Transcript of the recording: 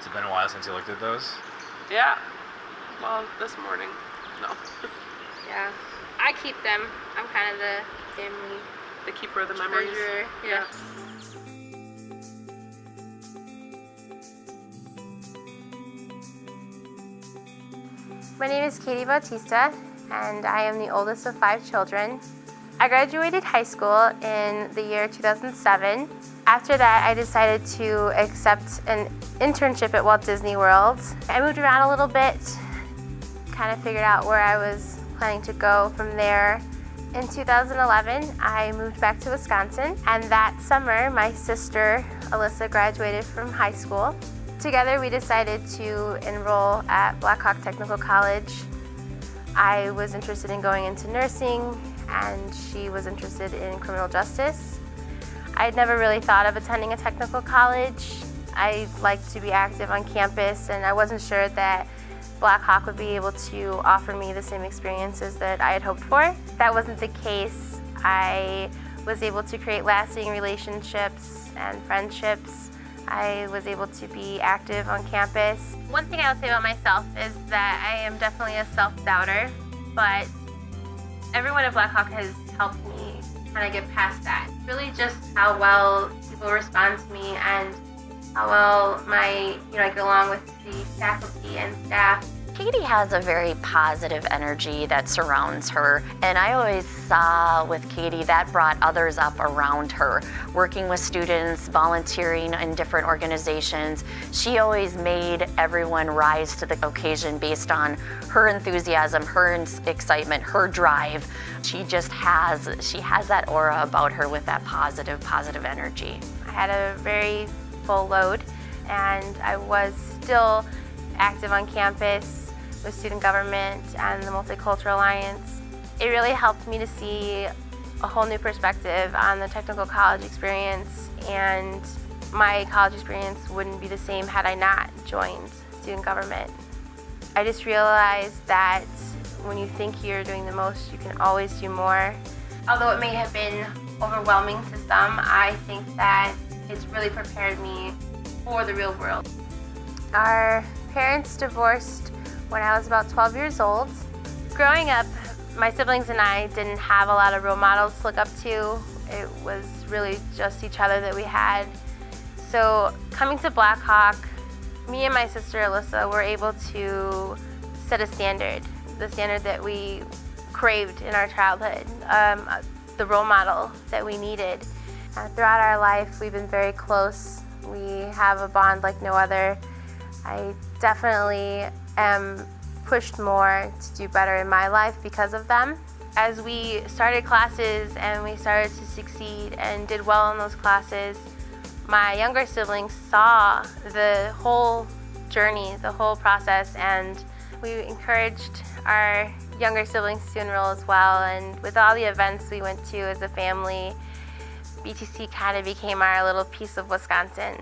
It's been a while since you looked at those. Yeah. Well, this morning. No. Yeah. I keep them. I'm kind of the family The keeper of the memories. treasurer. Yeah. My name is Katie Bautista, and I am the oldest of five children. I graduated high school in the year 2007. After that, I decided to accept an internship at Walt Disney World. I moved around a little bit, kind of figured out where I was planning to go from there. In 2011, I moved back to Wisconsin, and that summer, my sister Alyssa graduated from high school. Together, we decided to enroll at Blackhawk Technical College. I was interested in going into nursing, and she was interested in criminal justice. I had never really thought of attending a technical college. I liked to be active on campus, and I wasn't sure that Blackhawk would be able to offer me the same experiences that I had hoped for. That wasn't the case. I was able to create lasting relationships and friendships. I was able to be active on campus. One thing I would say about myself is that I am definitely a self-doubter, but everyone at Blackhawk has helped me kind of get past that. Really just how well people respond to me and how well my, you know, I get along with the faculty and staff. Katie has a very positive energy that surrounds her, and I always saw with Katie that brought others up around her. Working with students, volunteering in different organizations, she always made everyone rise to the occasion based on her enthusiasm, her excitement, her drive. She just has, she has that aura about her with that positive, positive energy. I had a very full load and I was still active on campus with student government and the Multicultural Alliance. It really helped me to see a whole new perspective on the technical college experience and my college experience wouldn't be the same had I not joined student government. I just realized that when you think you're doing the most, you can always do more. Although it may have been overwhelming to some, I think that it's really prepared me for the real world. Our parents divorced when I was about 12 years old. Growing up, my siblings and I didn't have a lot of role models to look up to. It was really just each other that we had. So coming to Blackhawk, me and my sister Alyssa were able to set a standard, the standard that we craved in our childhood, um, the role model that we needed. Uh, throughout our life, we've been very close. We have a bond like no other. I definitely am pushed more to do better in my life because of them. As we started classes and we started to succeed and did well in those classes, my younger siblings saw the whole journey, the whole process, and we encouraged our younger siblings to enroll as well. And with all the events we went to as a family, BTC kind of became our little piece of Wisconsin.